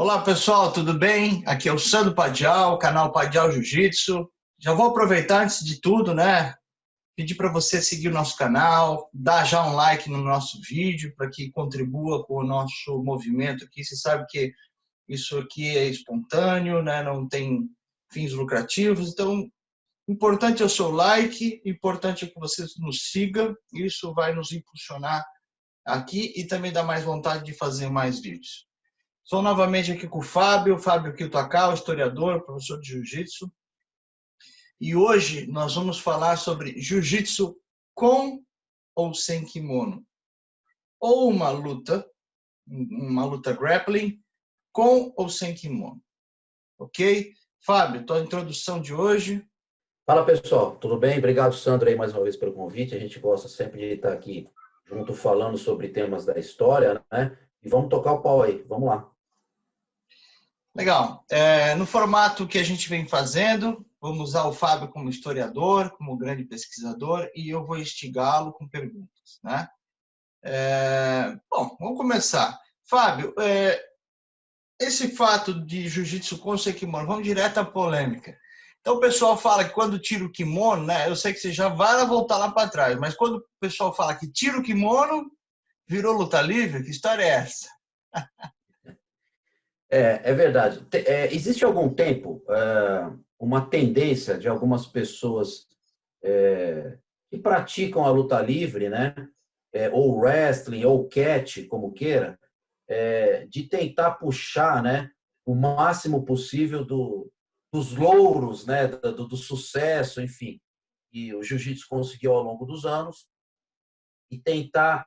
Olá pessoal, tudo bem? Aqui é o Sandro Padial, canal Padial Jiu-Jitsu. Já vou aproveitar antes de tudo, né? Pedir para você seguir o nosso canal, dar já um like no nosso vídeo para que contribua com o nosso movimento aqui. Você sabe que isso aqui é espontâneo, né? Não tem fins lucrativos, então importante é o seu like, importante é que você nos siga, isso vai nos impulsionar aqui e também dá mais vontade de fazer mais vídeos. Estou novamente aqui com o Fábio, Fábio Kiyotakawa, historiador, professor de Jiu-Jitsu. E hoje nós vamos falar sobre Jiu-Jitsu com ou sem kimono. Ou uma luta, uma luta grappling, com ou sem kimono. Ok? Fábio, tua introdução de hoje. Fala pessoal, tudo bem? Obrigado, Sandro, aí mais uma vez pelo convite. A gente gosta sempre de estar aqui junto falando sobre temas da história, né? E vamos tocar o pau aí, vamos lá. Legal. É, no formato que a gente vem fazendo, vamos usar o Fábio como historiador, como grande pesquisador, e eu vou instigá-lo com perguntas. Né? É, bom, vamos começar. Fábio, é, esse fato de jiu-jitsu com kimono, vamos direto à polêmica. Então o pessoal fala que quando tira o kimono, né, eu sei que você já vai voltar lá para trás, mas quando o pessoal fala que tira o kimono, virou luta livre, que história é essa? É, é verdade. É, existe algum tempo é, uma tendência de algumas pessoas é, que praticam a luta livre, né? É, ou wrestling, ou catch, como queira, é, de tentar puxar né, o máximo possível do, dos louros, né, do, do sucesso, enfim, que o jiu-jitsu conseguiu ao longo dos anos, e tentar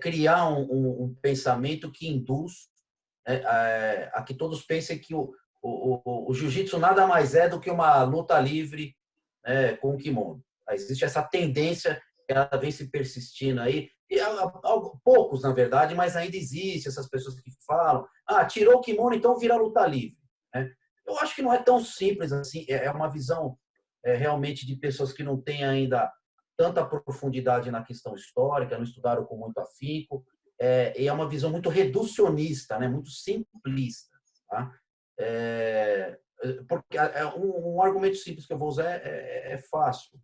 criar um, um, um pensamento que induz é, a que todos pensem que o, o, o, o jiu-jitsu nada mais é do que uma luta livre né, com o kimono. Existe essa tendência que ela vem se persistindo aí, e poucos, na verdade, mas ainda existe essas pessoas que falam, ah, tirou o kimono, então vira luta livre. Né? Eu acho que não é tão simples assim, é, é uma visão é, realmente de pessoas que não têm ainda tanta profundidade na questão histórica, não estudaram com muito afinco, é, é uma visão muito reducionista, né? muito simplista. Tá? É, porque é um, um, argumento simples que eu vou usar é, é, é fácil.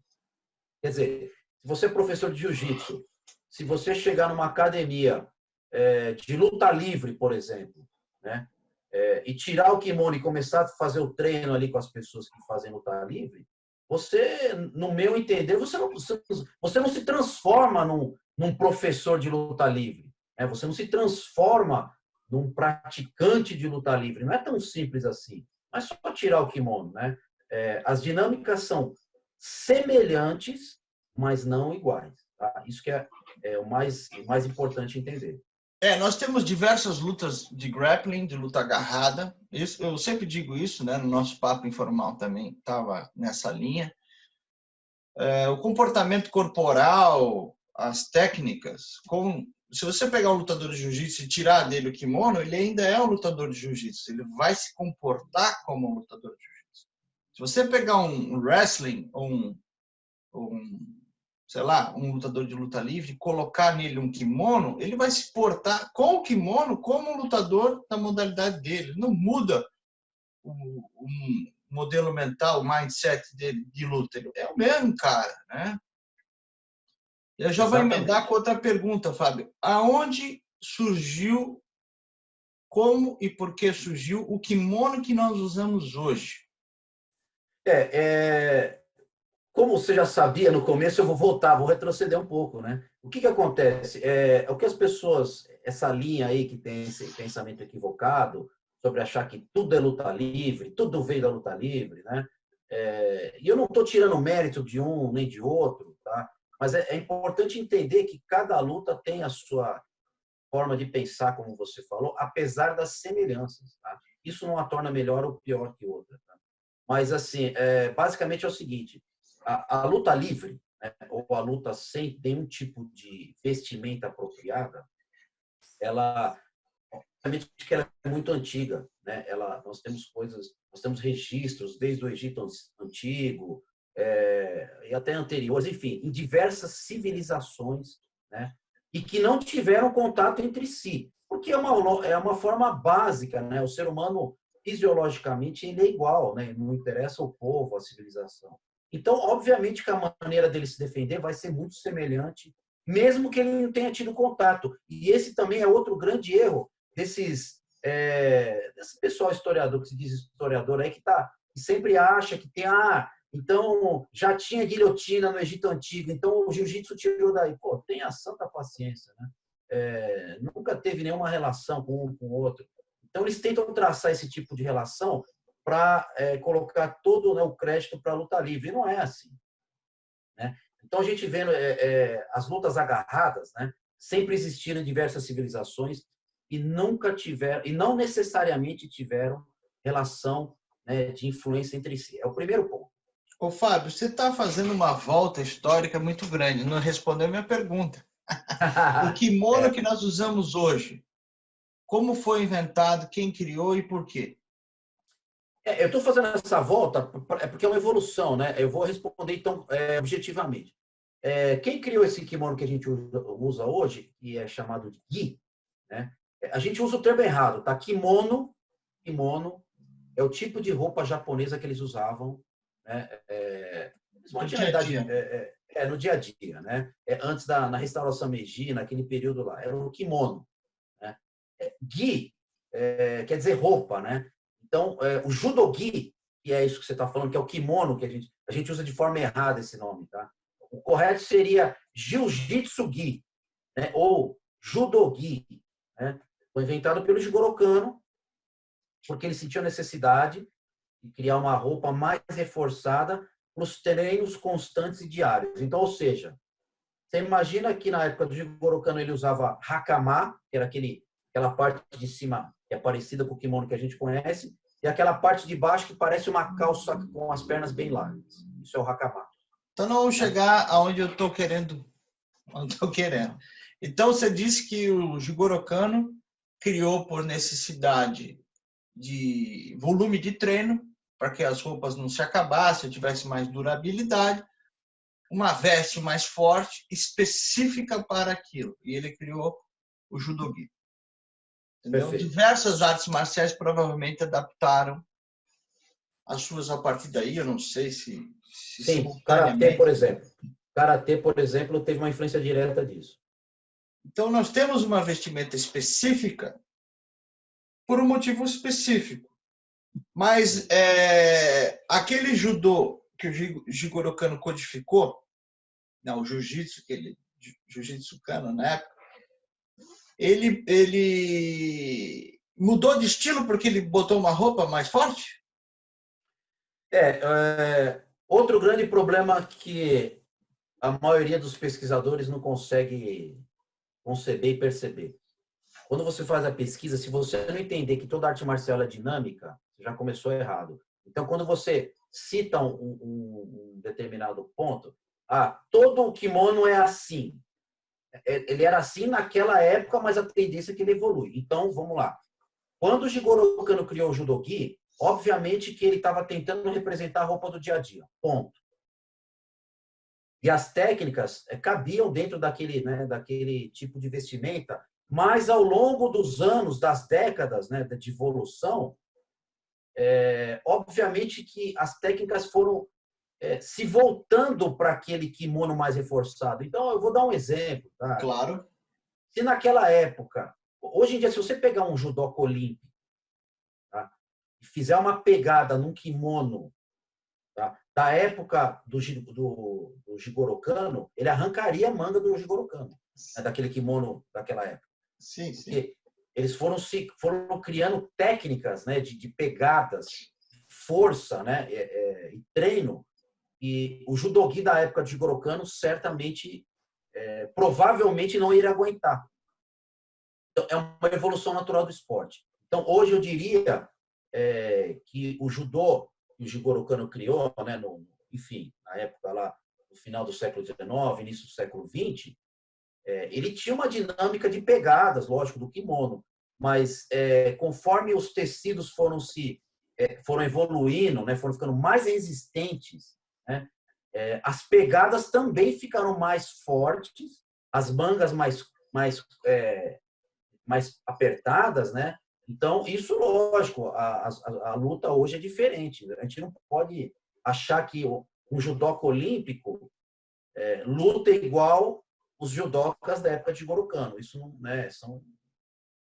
Quer dizer, se você é professor de jiu-jitsu, se você chegar numa academia é, de luta livre, por exemplo, né? É, e tirar o kimono e começar a fazer o treino ali com as pessoas que fazem luta livre, você, no meu entender, você não, você não se transforma num, num professor de luta livre. Né? Você não se transforma num praticante de luta livre. Não é tão simples assim. Mas só tirar o kimono. Né? É, as dinâmicas são semelhantes, mas não iguais. Tá? Isso que é, é o mais, mais importante entender. É, nós temos diversas lutas de grappling, de luta agarrada. Isso, eu sempre digo isso, né? No nosso papo informal também estava nessa linha. É, o comportamento corporal, as técnicas, com se você pegar um lutador de jiu-jitsu e tirar dele o kimono, ele ainda é um lutador de jiu-jitsu. Ele vai se comportar como um lutador de jiu-jitsu. Se você pegar um wrestling ou um, um, sei lá, um lutador de luta livre colocar nele um kimono, ele vai se portar com o kimono como um lutador da modalidade dele. Ele não muda o, o modelo mental, o mindset dele de luta. Ele é o mesmo cara, né? Eu já Exatamente. vou emendar com outra pergunta, Fábio. Aonde surgiu, como e por que surgiu o kimono que nós usamos hoje? É, é, como você já sabia no começo, eu vou voltar, vou retroceder um pouco, né? O que que acontece? É, o que as pessoas, essa linha aí que tem esse pensamento equivocado sobre achar que tudo é luta livre, tudo veio da luta livre, né? É, e eu não estou tirando mérito de um nem de outro, tá? Mas é, é importante entender que cada luta tem a sua forma de pensar, como você falou, apesar das semelhanças. Tá? Isso não a torna melhor ou pior que outra. Tá? Mas, assim, é, basicamente é o seguinte, a, a luta livre, né, ou a luta sem nenhum tipo de vestimenta apropriada, ela, obviamente que ela é muito antiga. Né? Ela, nós temos coisas, nós temos registros desde o Egito Antigo, é, e até anteriores, enfim, em diversas civilizações, né? e que não tiveram contato entre si. Por porque é uma, é uma forma básica, né? O ser humano, fisiologicamente, ele é igual, né? Não interessa o povo, a civilização. Então, obviamente que a maneira dele se defender vai ser muito semelhante, mesmo que ele não tenha tido contato. E esse também é outro grande erro desses é, desse pessoal historiador que se diz historiador aí que tá que sempre acha que tem ah então já tinha guilhotina no Egito antigo então o jiu-jitsu tirou daí pô tenha santa paciência né é, nunca teve nenhuma relação com um com o outro então eles tentam traçar esse tipo de relação para é, colocar todo né, o crédito para a luta livre e não é assim né então a gente vendo é, é, as lutas agarradas né sempre existiram em diversas civilizações e nunca tiveram, e não necessariamente tiveram relação né, de influência entre si. É o primeiro ponto. Ô, Fábio, você está fazendo uma volta histórica muito grande, não respondeu a minha pergunta. o kimono é. que nós usamos hoje, como foi inventado, quem criou e por quê? É, eu estou fazendo essa volta é porque é uma evolução, né? Eu vou responder então é, objetivamente. É, quem criou esse kimono que a gente usa, usa hoje, que é chamado de gi, né? A gente usa o termo errado, tá? Kimono, kimono é o tipo de roupa japonesa que eles usavam, né? É, no, dia a dia. É, é, é, no dia a dia, né? É, antes da na restauração Meiji, naquele período lá, era o kimono. Né? É, gi é, quer dizer roupa, né? Então, o judogi, que é isso que você está falando, que é o kimono que a gente a gente usa de forma errada esse nome, tá? O correto seria jiu-jitsu gi, né? Ou judogi, né? Foi inventado pelo Jigoro Kano, porque ele sentiu a necessidade de criar uma roupa mais reforçada para os treinos constantes e diários. Então, ou seja, você imagina que na época do Jigoro Kano ele usava hakama, que era aquele, aquela parte de cima que é parecida com o kimono que a gente conhece, e aquela parte de baixo que parece uma calça com as pernas bem largas. Isso é o hakama. Então, não vamos chegar aonde eu estou querendo. Onde estou querendo. Então, você disse que o Jigoro Kano criou por necessidade de volume de treino, para que as roupas não se acabassem, tivesse mais durabilidade, uma veste mais forte, específica para aquilo. E ele criou o judogi. Diversas artes marciais provavelmente adaptaram as suas a partir daí, eu não sei se... se Sim, Karatê, por exemplo. Karatê, por exemplo, teve uma influência direta disso. Então, nós temos uma vestimenta específica por um motivo específico. Mas é, aquele judô que o Jigoro Kano codificou, não, o jiu-jitsu, aquele jiu-jitsu Kano na época, ele, ele mudou de estilo porque ele botou uma roupa mais forte? É, é outro grande problema que a maioria dos pesquisadores não consegue conceber e perceber. Quando você faz a pesquisa, se você não entender que toda arte marcial é dinâmica, já começou errado. Então, quando você cita um, um, um determinado ponto, ah, todo o kimono é assim. É, ele era assim naquela época, mas a tendência é que ele evolui. Então, vamos lá. Quando o Jigoro Kano criou o Judogi, obviamente que ele estava tentando representar a roupa do dia a dia. Ponto. E as técnicas é, cabiam dentro daquele, né, daquele tipo de vestimenta, mas ao longo dos anos, das décadas né, de evolução, é, obviamente que as técnicas foram é, se voltando para aquele kimono mais reforçado. Então, eu vou dar um exemplo. Tá? Claro. Se naquela época, hoje em dia, se você pegar um judoca olímpico tá? e fizer uma pegada num kimono tá? da época do, do, do Jigoro Kano, ele arrancaria a manga do Jigoro Kano, né, daquele kimono daquela época. Sim, sim. Porque eles foram se foram criando técnicas, né, de, de pegadas, força, né, é, é, treino. E o judogi da época de Jigoro Kano certamente, é, provavelmente não iria aguentar. Então, é uma evolução natural do esporte. Então, hoje eu diria é, que o judô que o Jigoro Kano criou, né, no, enfim, na época lá, no final do século XIX, início do século XX, é, ele tinha uma dinâmica de pegadas, lógico, do kimono, mas é, conforme os tecidos foram se é, foram evoluindo, né, foram ficando mais resistentes, né, é, as pegadas também ficaram mais fortes, as mangas mais mais é, mais apertadas, né? Então, isso, lógico, a, a, a, luta hoje é diferente. A gente não pode achar que um judoca olímpico é, luta igual os judocas da época de Gorokano. Isso não, né, são,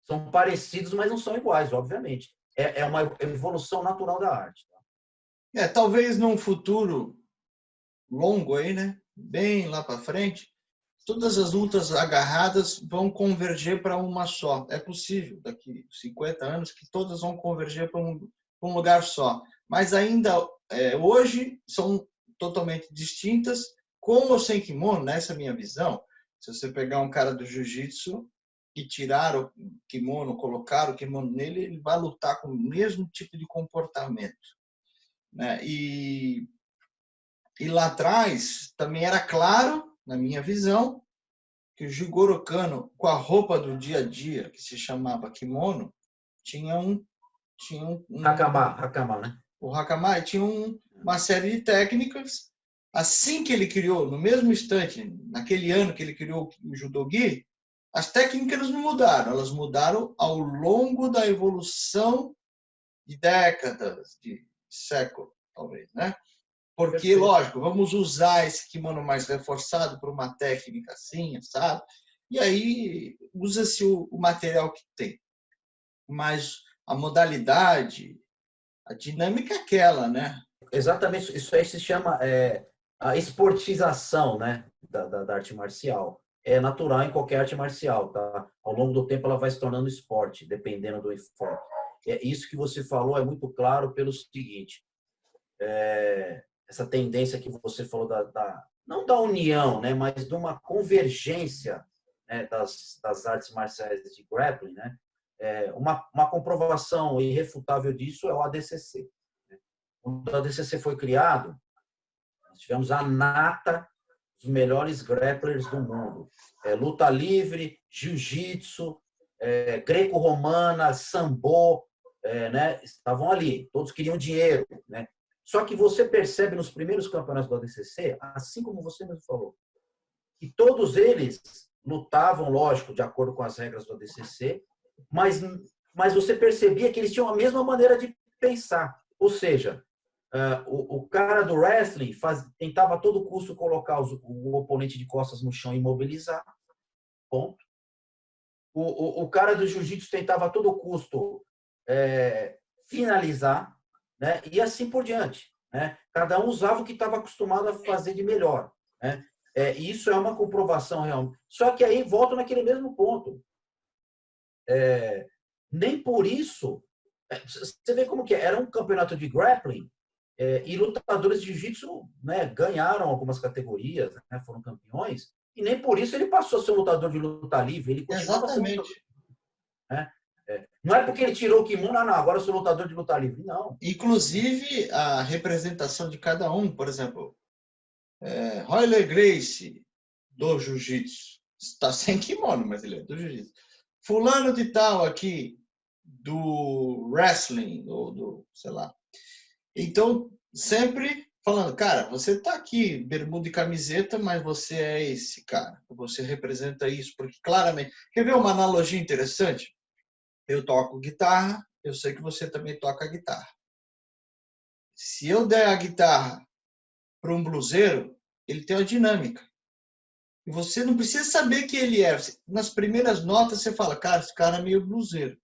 são parecidos, mas não são iguais, obviamente. É, é uma evolução natural da arte. Tá? É, talvez num futuro longo aí, né? Bem lá para frente, todas as lutas agarradas vão converger para uma só. É possível, daqui 50 anos, que todas vão converger para um, um, lugar só. Mas ainda é, hoje são totalmente distintas, com ou sem kimono, nessa minha visão. Se você pegar um cara do jiu-jitsu e tirar o kimono, colocar o kimono nele, ele vai lutar com o mesmo tipo de comportamento. Né? E, e lá atrás também era claro, na minha visão, que o Jigoro Kano, com a roupa do dia a dia, que se chamava kimono, tinha um... Tinha um, um hakama, hakama, né? O hakama tinha um, uma série de técnicas assim que ele criou, no mesmo instante, naquele ano que ele criou o judogi, as técnicas não mudaram, elas mudaram ao longo da evolução de décadas, de século, talvez, né? Porque, Perfeito. lógico, vamos usar esse kimono mais reforçado para uma técnica assim, sabe? E aí usa-se o, o material que tem. Mas a modalidade, a dinâmica é aquela, né? Exatamente, isso aí se chama é, a esportização né, da, da, da, arte marcial. É natural em qualquer arte marcial, tá? Ao longo do tempo ela vai se tornando esporte, dependendo do enfoque. É, isso que você falou é muito claro pelo seguinte, é, essa tendência que você falou da, da, não da união, né, mas de uma convergência né, das, das artes marciais de grappling, né? É, uma, uma comprovação irrefutável disso é o ADCC. Né? Quando o ADCC foi criado, tivemos a nata dos melhores grapplers do mundo. É, luta livre, jiu-jitsu, é, greco-romana, sambo, é, né? estavam ali, todos queriam dinheiro. Né? Só que você percebe nos primeiros campeonatos do ADCC, assim como você mesmo falou, que todos eles lutavam, lógico, de acordo com as regras do ADCC, mas, mas você percebia que eles tinham a mesma maneira de pensar. Ou seja, Uh, o, o, cara do wrestling faz, tentava a todo custo colocar os, o oponente de costas no chão e imobilizar. Ponto. O, o, o cara do jiu-jitsu tentava a todo custo é, finalizar, né? e assim por diante. Né? Cada um usava o que estava acostumado a fazer de melhor. Né? É, isso é uma comprovação real. Só que aí volta naquele mesmo ponto. É, nem por isso. É, você vê como que é? Era um campeonato de grappling é, e lutadores de jiu-jitsu né, ganharam algumas categorias, né, foram campeões, e nem por isso ele passou a ser um lutador de luta livre. Ele Exatamente. Sendo, né? é, não é porque ele tirou o kimono, ah, não, agora eu sou lutador de luta livre. Não. Inclusive, a representação de cada um, por exemplo, é, Royler Grace, do jiu-jitsu, está sem kimono, mas ele é do jiu-jitsu. Fulano de tal aqui, do wrestling, ou do, sei lá, então, sempre falando, cara, você está aqui, bermuda e camiseta, mas você é esse cara, você representa isso, porque claramente... Quer ver uma analogia interessante? Eu toco guitarra, eu sei que você também toca guitarra. Se eu der a guitarra para um bluseiro, ele tem uma dinâmica. E você não precisa saber que ele é. Nas primeiras notas você fala, cara, esse cara é meio bluseiro.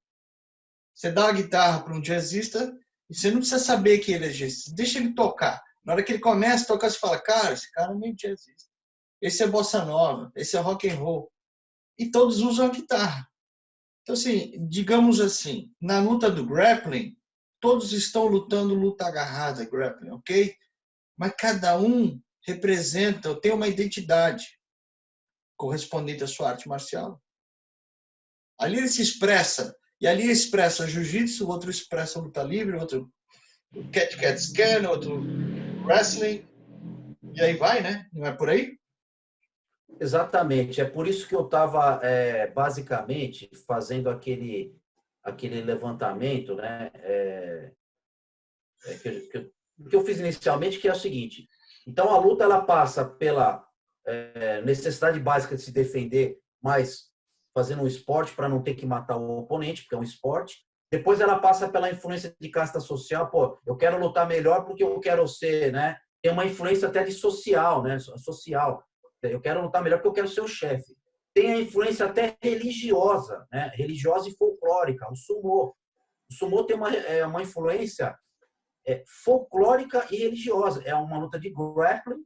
Você dá a guitarra para um jazzista, e você não precisa saber que ele é. Deixa ele tocar. Na hora que ele começa a tocar, você fala, cara, esse cara meio jazzista. Esse é bossa nova, esse é rock and roll. E todos usam a guitarra. Então, assim, digamos assim, na luta do grappling, todos estão lutando luta agarrada, grappling, ok? Mas cada um representa, tem uma identidade correspondente à sua arte marcial. Ali ele se expressa e ali expressa jiu-jitsu, outro expressa luta livre, outro cat cat scan, outro wrestling. E aí vai, né? Não é por aí? Exatamente. É por isso que eu estava, é, basicamente, fazendo aquele, aquele levantamento, né? É, é, que, que, que, eu fiz inicialmente, que é o seguinte. Então, a luta ela passa pela é, necessidade básica de se defender, mas fazendo um esporte para não ter que matar o oponente, porque é um esporte. Depois ela passa pela influência de casta social, pô, eu quero lutar melhor porque eu quero ser, né? Tem uma influência até de social, né? Social. Eu quero lutar melhor porque eu quero ser o chefe. Tem a influência até religiosa, né? Religiosa e folclórica, o sumô. O sumô tem uma, é, uma influência é, folclórica e religiosa. É uma luta de grappling,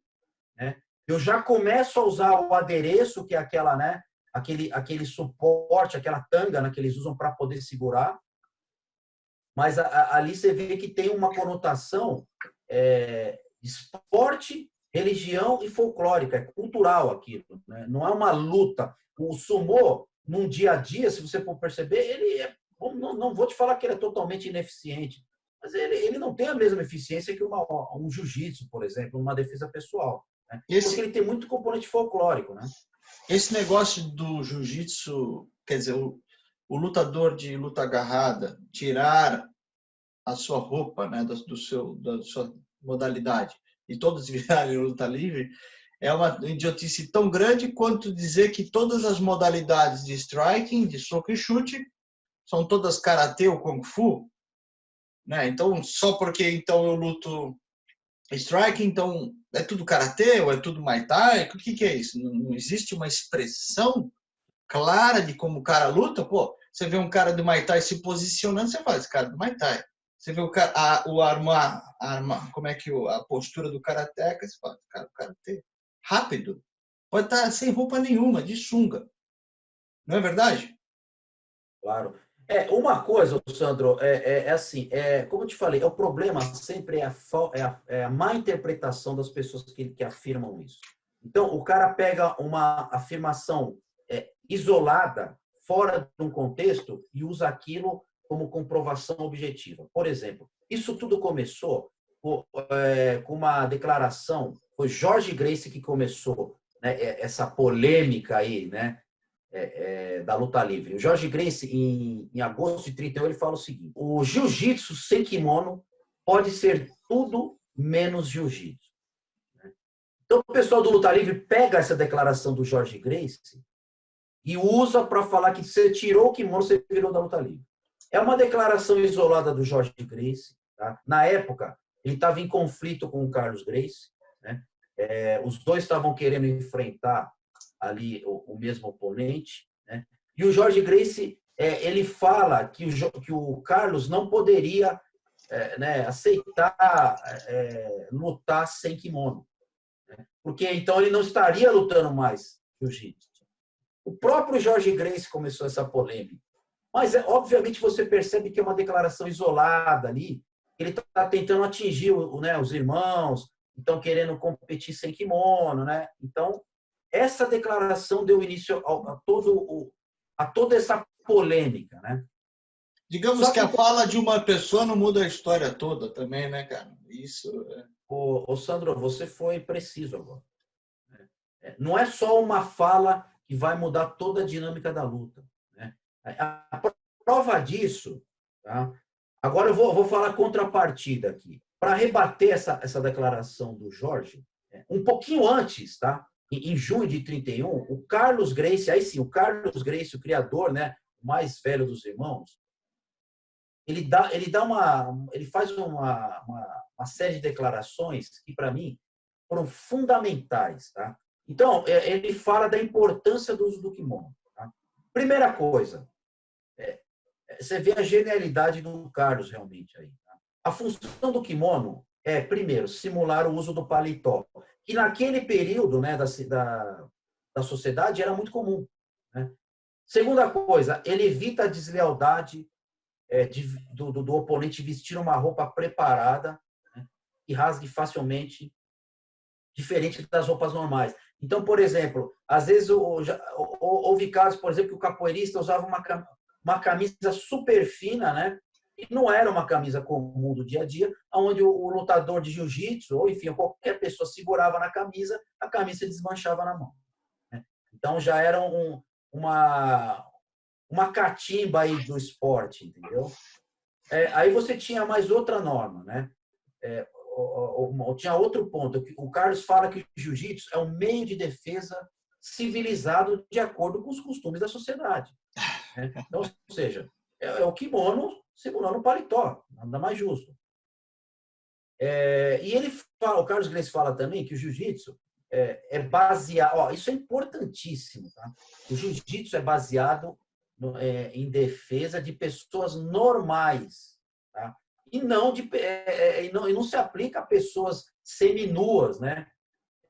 né? Eu já começo a usar o adereço, que é aquela, né? Aquele, aquele suporte, aquela tanga né, que eles usam para poder segurar. Mas a, a, ali você vê que tem uma conotação é, esporte, religião e folclórica, é cultural aquilo. Né? Não é uma luta. O sumô, num dia a dia, se você for perceber, ele é, não, não vou te falar que ele é totalmente ineficiente, mas ele, ele não tem a mesma eficiência que uma, um jiu-jitsu, por exemplo, uma defesa pessoal. Né? Esse, Porque ele tem muito componente folclórico. Né? Esse negócio do jiu-jitsu, quer dizer, o, o, lutador de luta agarrada tirar a sua roupa, né, do, do seu, da sua modalidade, e todos virarem luta livre, é uma idiotice tão grande quanto dizer que todas as modalidades de striking, de soco e chute, são todas karatê ou kung fu, né? Então, só porque então eu luto strike, então é tudo karatê ou é tudo muay thai? O que, que é isso? Não, não, existe uma expressão clara de como o cara luta? Pô, você vê um cara do muay thai se posicionando, você fala, esse cara é do muay thai. Você vê o, cara, a, o arma, arma, como é que o, a postura do karateca, você fala, cara, o karatê, rápido. Pode estar sem roupa nenhuma, de sunga. Não é verdade? Claro. É, uma coisa, Sandro, é, é, é, assim, é, como eu te falei, é o problema sempre é a, é a, é a má interpretação das pessoas que, que, afirmam isso. Então, o cara pega uma afirmação é, isolada, fora de um contexto, e usa aquilo como comprovação objetiva. Por exemplo, isso tudo começou com, com uma declaração, foi Jorge Grace que começou né, essa polêmica aí, né, é, é, da luta livre. O Jorge Grace, em, em agosto de 31, ele fala o seguinte: o jiu-jitsu sem kimono pode ser tudo menos jiu-jitsu. Então, o pessoal do Luta Livre pega essa declaração do Jorge Grace e usa para falar que você tirou o kimono, você virou da luta livre. É uma declaração isolada do Jorge Grace. Tá? Na época, ele estava em conflito com o Carlos Grace. Né? É, os dois estavam querendo enfrentar ali o, o mesmo oponente. Né? E o Jorge Grace, é, ele fala que o, que o Carlos não poderia é, né, aceitar é, lutar sem kimono. Né? Porque então ele não estaria lutando mais jiu-jitsu. O próprio Jorge Grace começou essa polêmica. Mas, é, obviamente, você percebe que é uma declaração isolada ali. Ele está tentando atingir né, os irmãos, estão querendo competir sem kimono, né? Então, essa declaração deu início a, a todo, a toda essa polêmica, né? Digamos que, que, a fala de uma pessoa não muda a história toda também, né, cara? Isso. É... Ô, ô Sandro, você foi preciso agora. Né? É, não é só uma fala que vai mudar toda a dinâmica da luta. Né? A prova disso, tá? agora eu vou, vou falar contrapartida aqui. Para rebater essa, essa declaração do Jorge, é, um pouquinho antes, tá? Em junho de 31, o Carlos Grace, aí sim, o Carlos Grace, o criador, né, o mais velho dos irmãos, ele dá, ele dá uma, ele faz uma, uma, uma série de declarações que para mim foram fundamentais, tá? Então, é, ele fala da importância do uso do kimono. Tá? Primeira coisa, é, é, você vê a genialidade do Carlos realmente aí. Tá? A função do kimono é, primeiro, simular o uso do paletó que naquele período né, da, da, da sociedade era muito comum. Né? Segunda coisa, ele evita a deslealdade é, de, do, do, do, oponente vestir uma roupa preparada né, que rasgue facilmente, diferente das roupas normais. Então, por exemplo, às vezes houve casos, por exemplo, que o capoeirista usava uma, uma camisa super fina, né? Não era uma camisa comum do dia a dia, onde o, lutador de jiu-jitsu, ou enfim, qualquer pessoa segurava na camisa, a camisa desmanchava na mão. Né? Então já era um, uma, uma catimba aí do esporte, entendeu? É, aí você tinha mais outra norma, né? É, tinha outro ponto. O Carlos fala que o jiu-jitsu é um meio de defesa civilizado de acordo com os costumes da sociedade. Né? Então, ou seja, é, é o kimono simulando o paletó, nada mais justo. É, e ele fala, o Carlos Glenn fala também que o jiu-jitsu é, é, baseado, ó, isso é importantíssimo, tá? O jiu-jitsu é baseado no, é, em defesa de pessoas normais, tá? E não, de, é, é, e não, e não se aplica a pessoas seminuas, né?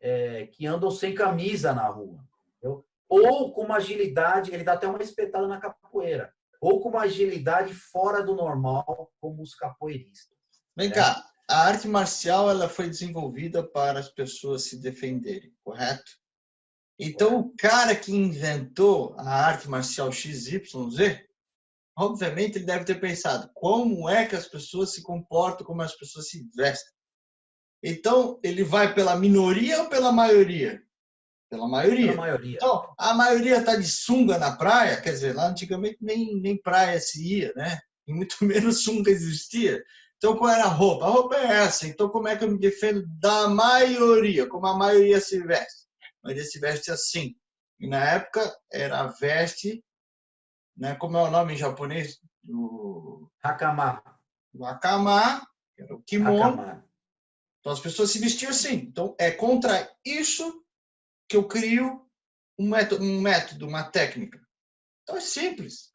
É, que andam sem camisa na rua. Entendeu? Ou com uma agilidade, ele dá até uma espetada na capoeira, ou com uma agilidade fora do normal, como os capoeiristas. Vem né? cá, a arte marcial ela foi desenvolvida para as pessoas se defenderem, correto? Então, o cara que inventou a arte marcial XYZ, obviamente ele deve ter pensado como é que as pessoas se comportam, como as pessoas se vestem. Então, ele vai pela minoria ou pela maioria? Pela maioria. Pela maioria. Então, a maioria está de sunga na praia, quer dizer, lá antigamente nem, nem praia se ia, né? E muito menos sunga existia. Então, qual era a roupa? A roupa é essa. Então, como é que eu me defendo da maioria? Como a maioria se veste? A maioria se veste assim. E na época era a veste, né? como é o nome em japonês? Do... Hakama. O hakama, que era o kimono. Hakama. Então, as pessoas se vestiam assim. Então, é contra isso que eu crio um método, um método uma técnica. Então, é simples.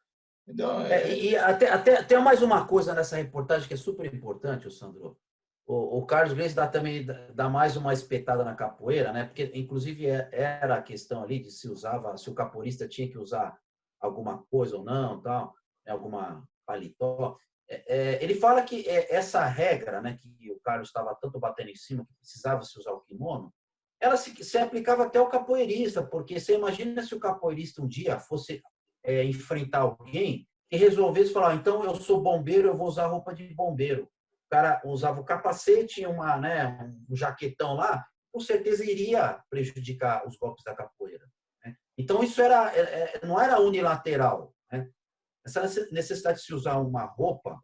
É, é... e até, até, tem mais uma coisa nessa reportagem que é super importante, o Sandro. O, o Carlos Gleis dá também dá mais uma espetada na capoeira, né? Porque inclusive é, era a questão ali de se usava, se o capoeirista tinha que usar alguma coisa ou não, tal, né? alguma paletó. É, é, ele fala que é, essa regra, né, que o Carlos estava tanto batendo em cima, que precisava se usar o kimono, ela se, se aplicava até ao capoeirista, porque você imagina se o capoeirista um dia fosse é, enfrentar alguém e resolvesse falar, então eu sou bombeiro, eu vou usar roupa de bombeiro. O cara usava o capacete, uma, né, um jaquetão lá, com certeza iria prejudicar os golpes da capoeira. Né? Então isso era, é, é, não era unilateral. Né? Essa necessidade de se usar uma roupa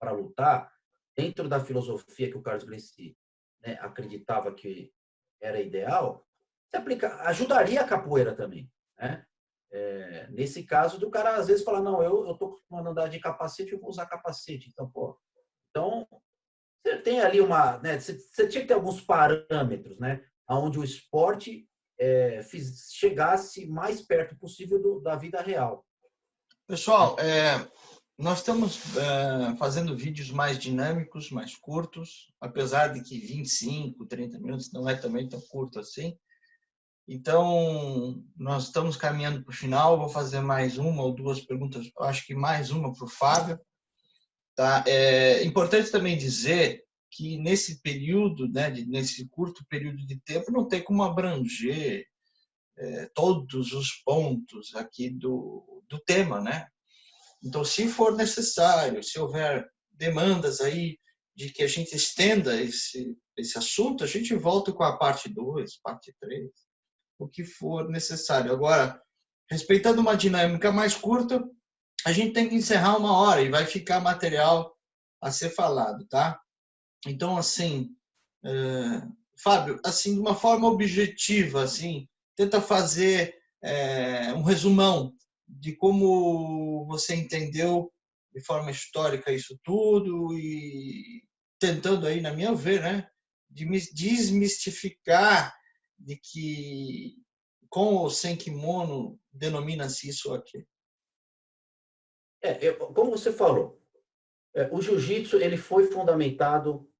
para lutar, dentro da filosofia que o Carlos Glenci né, acreditava que era ideal, se aplica, ajudaria a capoeira também. Né? É, nesse caso, do cara às vezes falar, não, eu estou acostumado a andar de capacete, eu vou usar capacete. Então, pô, então, você tem ali uma, né, você, você tinha que ter alguns parâmetros, né, onde o esporte é, fiz, chegasse mais perto possível do, da vida real. Pessoal, é, nós estamos é, fazendo vídeos mais dinâmicos, mais curtos, apesar de que 25, 30 minutos não é também tão curto assim. Então, nós estamos caminhando para o final. Vou fazer mais uma ou duas perguntas, acho que mais uma para o Fábio. Tá? É importante também dizer que nesse período, né, nesse curto período de tempo, não tem como abranger é, todos os pontos aqui do, do tema. Né? Então, se for necessário, se houver demandas aí de que a gente estenda esse, esse assunto, a gente volta com a parte 2, parte 3 o que for necessário. Agora, respeitando uma dinâmica mais curta, a gente tem que encerrar uma hora e vai ficar material a ser falado, tá? Então, assim, é, Fábio, assim, de uma forma objetiva, assim, tenta fazer é, um resumão de como você entendeu de forma histórica isso tudo e tentando aí, na minha ver, né, de desmistificar de que com ou sem kimono denomina-se isso aqui? É, eu, como você falou, é, o jiu-jitsu ele foi fundamentado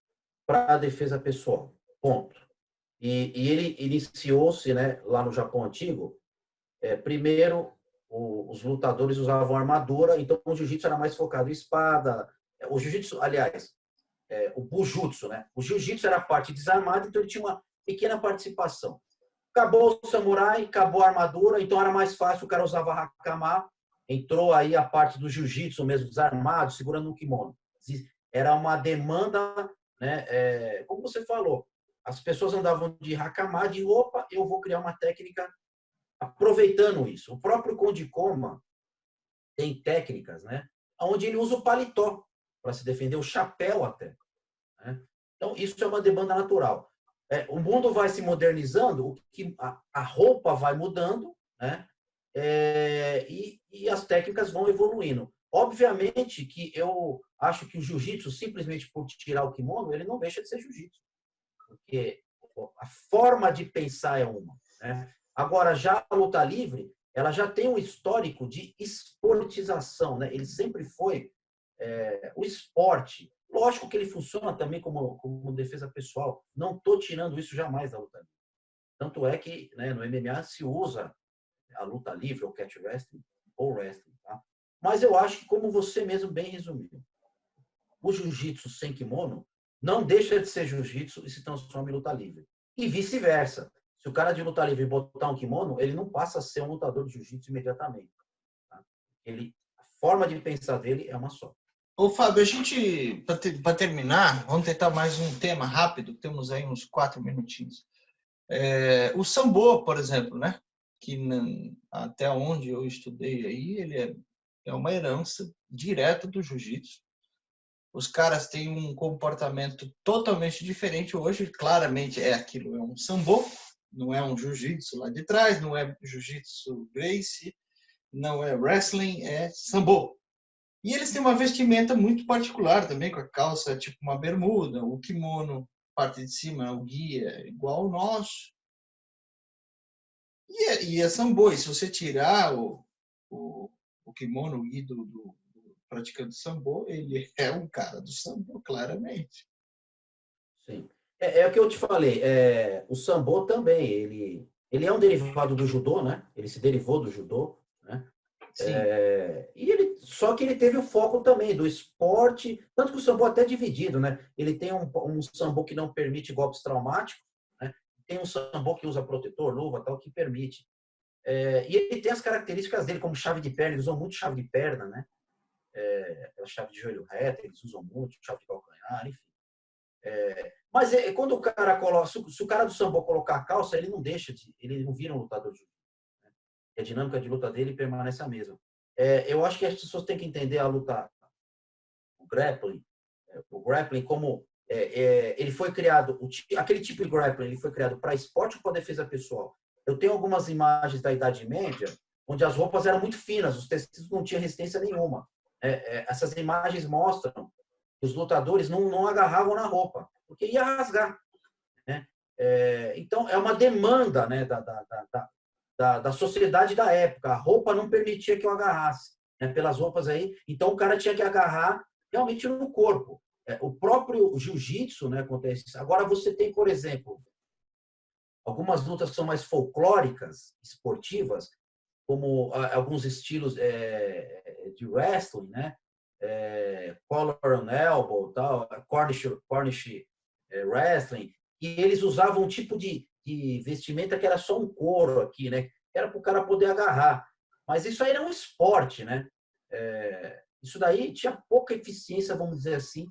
para a defesa pessoal, ponto. E, e ele iniciou-se né, lá no Japão Antigo, é, primeiro o, os lutadores usavam armadura, então o jiu-jitsu era mais focado em espada. O jiu-jitsu, aliás, é, o bujutsu, né? O jiu-jitsu era a parte desarmada, então ele tinha uma pequena participação. Acabou o samurai, acabou a armadura, então era mais fácil, o cara usava hakama, entrou aí a parte do jiu-jitsu mesmo, desarmado, segurando um kimono. Era uma demanda, né, é, como você falou, as pessoas andavam de hakama, de roupa, eu vou criar uma técnica aproveitando isso. O próprio Conde Koma tem técnicas, né, onde ele usa o paletó para se defender, o chapéu até. Né? Então, isso é uma demanda natural. é, o mundo vai se modernizando, o que, a, a roupa vai mudando, né? É, e, e, as técnicas vão evoluindo. Obviamente que eu acho que o jiu-jitsu, simplesmente por tirar o kimono, ele não deixa de ser jiu-jitsu. Porque a forma de pensar é uma. Né? Agora, já a luta livre, ela já tem um histórico de esportização. Né? Ele sempre foi é, o esporte Lógico que ele funciona também como, como defesa pessoal. Não estou tirando isso jamais da luta livre. Tanto é que né, no MMA se usa a luta livre, ou catch wrestling, ou wrestling. Tá? Mas eu acho que, como você mesmo bem resumiu, o jiu-jitsu sem kimono não deixa de ser jiu-jitsu e se transforma em luta livre. E vice-versa. Se o cara de luta livre botar um kimono, ele não passa a ser um lutador de jiu-jitsu imediatamente. Tá? Ele, a forma de pensar dele é uma só. Ô, Fábio, a gente, para terminar, vamos tentar mais um tema rápido, temos aí uns quatro minutinhos. É, o Sambo, por exemplo, né? que até onde eu estudei aí, ele é, é uma herança direta do jiu-jitsu. Os caras têm um comportamento totalmente diferente hoje, claramente é aquilo, é um sambo, não é um jiu-jitsu lá de trás, não é jiu-jitsu Gracie, não é wrestling, é sambo. E eles têm uma vestimenta muito particular também, com a calça tipo uma bermuda, o kimono, parte de cima, o guia, igual o nosso. E é, e é sambo, e se você tirar o, o, o kimono, o guia do, do, do praticante sambo, ele é um cara do sambo, claramente. Sim. É, é o que eu te falei, é, o sambo também, ele, ele é um derivado do judô, né? Ele se derivou do judô, né? É, e ele, só que ele teve o foco também do esporte, tanto que o sambo é até dividido, né? Ele tem um, um sambo que não permite golpes traumáticos, né? tem um sambo que usa protetor, luva, tal, que permite. É, e ele tem as características dele, como chave de perna, eles usam muito chave de perna, né? É, chave de joelho reto, eles usam muito, chave de calcanhar, enfim. É, mas é, quando o cara coloca, se, se, o cara do sambo colocar a calça, ele não deixa de, ele não vira um lutador de a dinâmica de luta dele permanece a mesma. É, eu acho que as pessoas têm que entender a luta, o grappling, é, o grappling como é, é, ele foi criado, o, aquele tipo de grappling ele foi criado para esporte ou para defesa pessoal. Eu tenho algumas imagens da Idade Média onde as roupas eram muito finas, os tecidos não tinham resistência nenhuma. É, é, essas imagens mostram os lutadores não, não agarravam na roupa, porque ia rasgar. Né? então, é uma demanda né, da, da, da, da, da sociedade da época. A roupa não permitia que eu agarrasse, né, pelas roupas aí. Então o cara tinha que agarrar realmente no corpo. É, o próprio jiu-jitsu né, acontece isso. Agora você tem, por exemplo, algumas lutas que são mais folclóricas, esportivas, como alguns estilos é, de wrestling, né? É, collar on elbow, tal, Cornish, Cornish é, wrestling, e eles usavam um tipo de, de vestimenta que era só um couro aqui, né? Era para o cara poder agarrar. Mas isso aí era um esporte, né? É, isso daí tinha pouca eficiência, vamos dizer assim,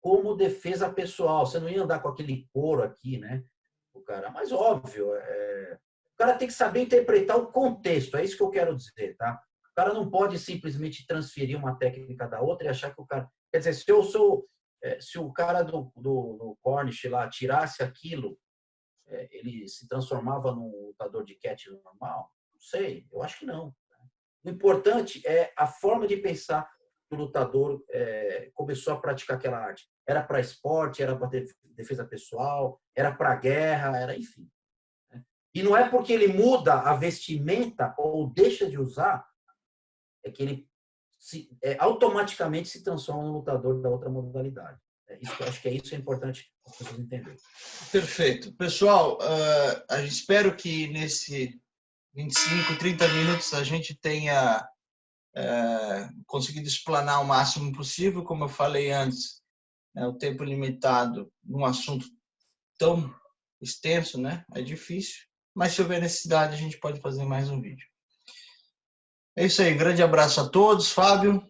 como defesa pessoal. Você não ia andar com aquele couro aqui, né? O cara, mas óbvio, é, o cara tem que saber interpretar o contexto. É isso que eu quero dizer, tá? Cara não pode simplesmente transferir uma técnica da outra e achar que o cara. Quer dizer, se eu sou. É, se o cara do, do, do Cornish lá tirasse aquilo é, ele se transformava num lutador de catch normal? Não sei, eu acho que não. Né? O importante é a forma de pensar que o lutador é, começou a praticar aquela arte. Era para esporte, era para defesa pessoal, era para guerra, era enfim. Né? E não é porque ele muda a vestimenta ou deixa de usar, é que ele se, é, automaticamente se transforma no lutador da outra modalidade. É isso, acho que é isso é importante as pessoas entenderem. Perfeito. Pessoal, uh, espero que nesse 25, 30 minutos a gente tenha uh, conseguido explanar o máximo possível. Como eu falei antes, né, o tempo limitado num assunto tão extenso né, é difícil, mas se houver necessidade a gente pode fazer mais um vídeo. É isso aí, grande abraço a todos. Fábio.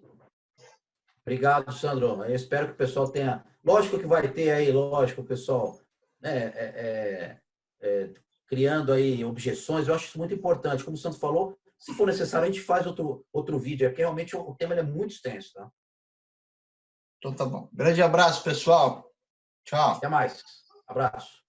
Obrigado, Sandro. Eu espero que o pessoal tenha. Lógico que vai ter aí, lógico, o pessoal né, é, é, é, criando aí objeções. Eu acho isso muito importante. Como o Sandro falou, se for necessário, a gente faz outro, outro vídeo. É porque realmente o tema é muito extenso. Tá? Então tá bom. Grande abraço, pessoal. Tchau. Até mais. Abraço.